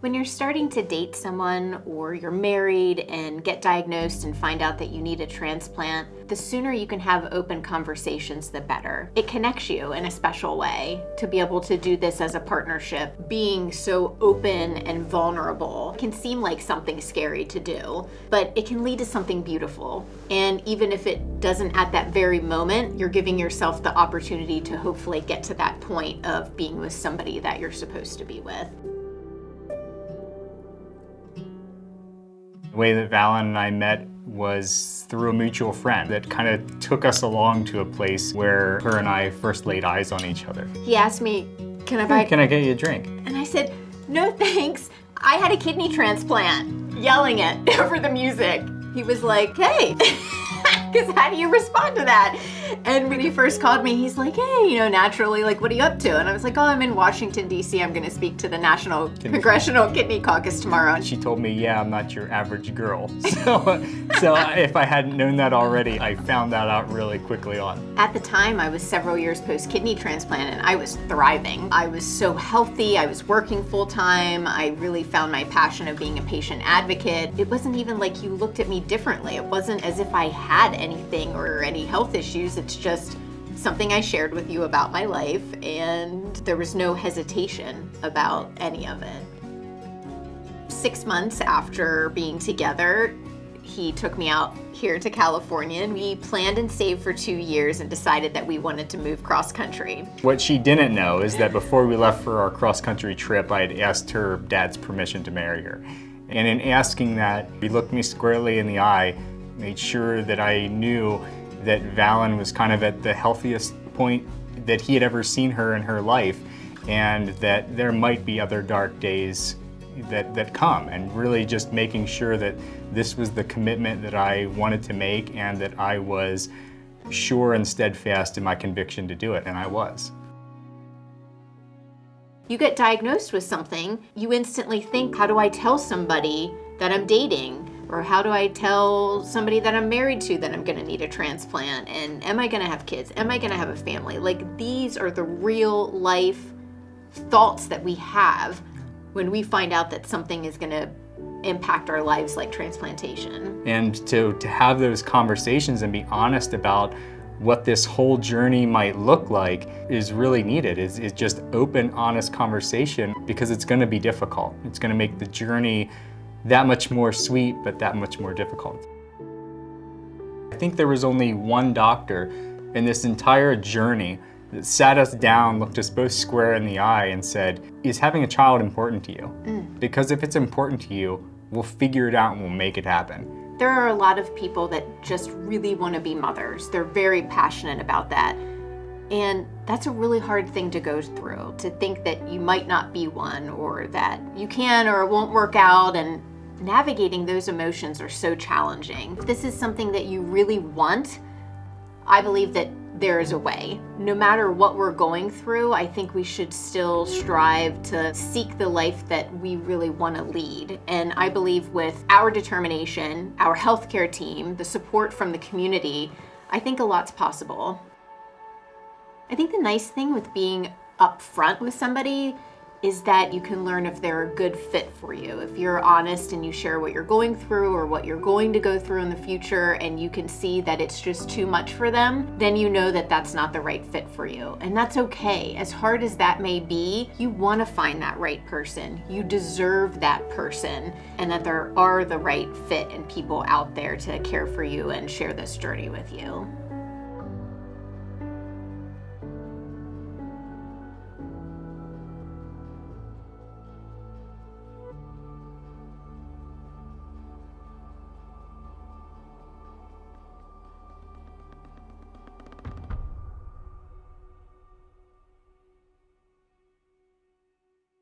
When you're starting to date someone or you're married and get diagnosed and find out that you need a transplant, the sooner you can have open conversations, the better. It connects you in a special way to be able to do this as a partnership. Being so open and vulnerable can seem like something scary to do, but it can lead to something beautiful. And even if it doesn't at that very moment, you're giving yourself the opportunity to hopefully get to that point of being with somebody that you're supposed to be with. The way that Valen and I met was through a mutual friend that kind of took us along to a place where her and I first laid eyes on each other. He asked me, can I buy... Can I get you a drink? And I said, no thanks. I had a kidney transplant. Yelling it over the music. He was like, hey. Because how do you respond to that? And when he first called me, he's like, hey, you know, naturally, like, what are you up to? And I was like, oh, I'm in Washington, D.C. I'm going to speak to the National Kidney Congressional Kidney Caucus tomorrow. And she told me, yeah, I'm not your average girl. So, so if I hadn't known that already, I found that out really quickly on. At the time, I was several years post-kidney transplant, and I was thriving. I was so healthy. I was working full-time. I really found my passion of being a patient advocate. It wasn't even like you looked at me differently. It wasn't as if I had anything or any health issues. It's just something I shared with you about my life and there was no hesitation about any of it. Six months after being together, he took me out here to California and we planned and saved for two years and decided that we wanted to move cross country. What she didn't know is that before we left for our cross country trip, I had asked her dad's permission to marry her. And in asking that, he looked me squarely in the eye made sure that I knew that Valen was kind of at the healthiest point that he had ever seen her in her life and that there might be other dark days that, that come and really just making sure that this was the commitment that I wanted to make and that I was sure and steadfast in my conviction to do it, and I was. You get diagnosed with something, you instantly think, how do I tell somebody that I'm dating? Or how do I tell somebody that I'm married to that I'm gonna need a transplant? And am I gonna have kids? Am I gonna have a family? Like these are the real life thoughts that we have when we find out that something is gonna impact our lives like transplantation. And to, to have those conversations and be honest about what this whole journey might look like is really needed. Is is just open, honest conversation because it's gonna be difficult. It's gonna make the journey that much more sweet, but that much more difficult. I think there was only one doctor in this entire journey that sat us down, looked us both square in the eye and said, is having a child important to you? Mm. Because if it's important to you, we'll figure it out and we'll make it happen. There are a lot of people that just really want to be mothers. They're very passionate about that. And that's a really hard thing to go through, to think that you might not be one or that you can or it won't work out and navigating those emotions are so challenging. If this is something that you really want, I believe that there is a way. No matter what we're going through, I think we should still strive to seek the life that we really want to lead. And I believe with our determination, our healthcare team, the support from the community, I think a lot's possible. I think the nice thing with being upfront with somebody is that you can learn if they're a good fit for you. If you're honest and you share what you're going through or what you're going to go through in the future and you can see that it's just too much for them, then you know that that's not the right fit for you. And that's okay. As hard as that may be, you want to find that right person. You deserve that person and that there are the right fit and people out there to care for you and share this journey with you.